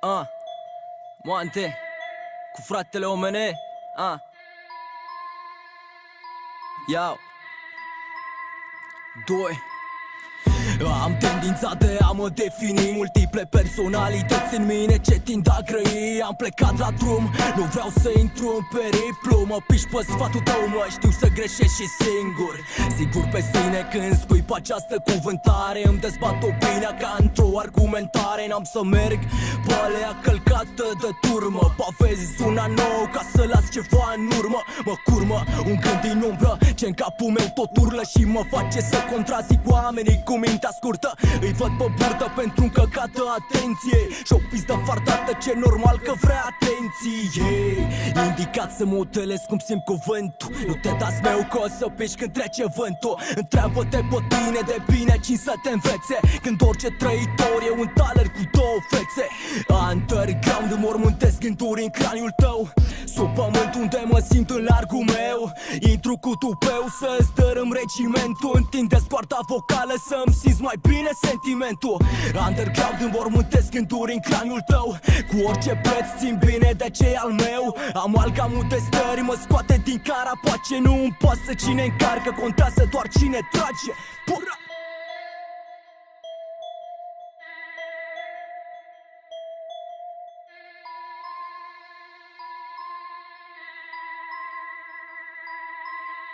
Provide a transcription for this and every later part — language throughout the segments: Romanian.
Ah, Moante Cu fratele omene? Ah Iau Doi am tendința de a mă defini. Multiple personalități în mine ce tind a grăi. Am plecat la drum, nu vreau să intru în periplu. Mă piși pe sfatul tău, mă știu să greșești și singur. Sigur pe sine când spui pe această cuvântare. Îmi dezbat opinia ca într-o argumentare. N-am să merg pe alea călcată de turmă Pavezi una nouă ca să las ceva în urmă. Mă curmă un gând din umbră ce în capul meu tot urlă Și mă face să contrazic oamenii cu mintea mintea scurtă. Îi văd pe burtă pentru un căcat de atenție Și o pizdă fardată ce normal că vrea atenție. Indicat să mă utelesc cum simt cuvântul. Nu te dați meu că o să piși când trece vântul. Întreabă-te pe tine de bine cine să te învețe. Când orice trăitor e un taler cu două fețe Underground mormântesc gânduri în craniul tău. Sub pământ unde mă simt în largul meu. Intru cu tupeu să-ți dărâm regimentul. Întinde scoarta vocală să-mi simți mai bine sentimentul. Underground înmormântesc gânduri în craniul tău. Cu orice preț țin bine de ce al meu. Amalgamul de stări mă scoate din carapace Nu îmi pasă cine încarcă, contează doar cine trage Pura!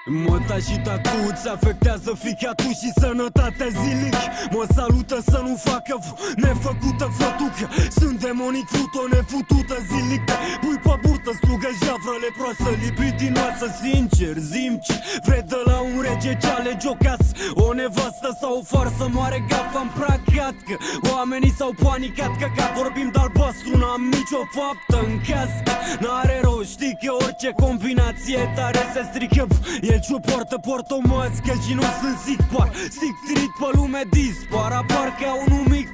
Măta și tatuți afectează ficatul și sănătatea zilic Mă salută să nu facă nefăcută fătucă Sunt demonic fruto nefutută zilic Pui pe burtă, slugă javră leproasă Libidinoasă, sincer, zimci Vrei de la un rege ce alege o casă. O nevastă sau o farsă moare gafa în pracat Că oamenii s-au panicat că ca vorbim de albastru N-am nicio faptă în cască N-are rost, știi că orice combinație tare se strică E el ce poartă, poartă o mască și nu sunt zic par. Zic trit pe lume dispar. Apar ca un mic plec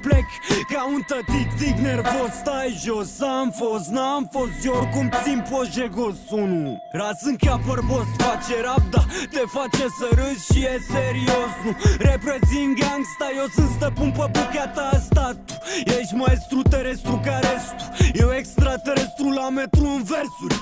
Ca un tătic tic nervos Stai jos, am fost, n-am fost Eu oricum țin pe jegos. Unu Raz în cap bărbos, face rap, da Te face să râzi și e serios. Nu reprezint gangsta Eu sunt stăpân pe bucata asta Tu. Ești maestru terestru ca restul Eu extraterestru la metru în versuri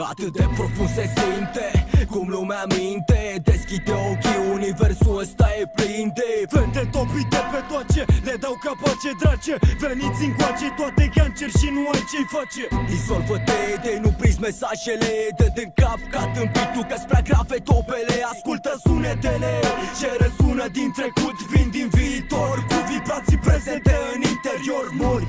Atât de profund se simte Cum lumea minte. Deschide ochii, universul ăsta e plin de Fete topite pe toace Le dau capace drace. Veniți încoace toate cancer și nu ai ce-i face. Disolvă-te de nu priți mesajele Dă din cap ca tâmpitul că spre grave topele. Ascultă sunetele Ce răsună din trecut Vin din viitor Cu vibrații prezente în interior. Mori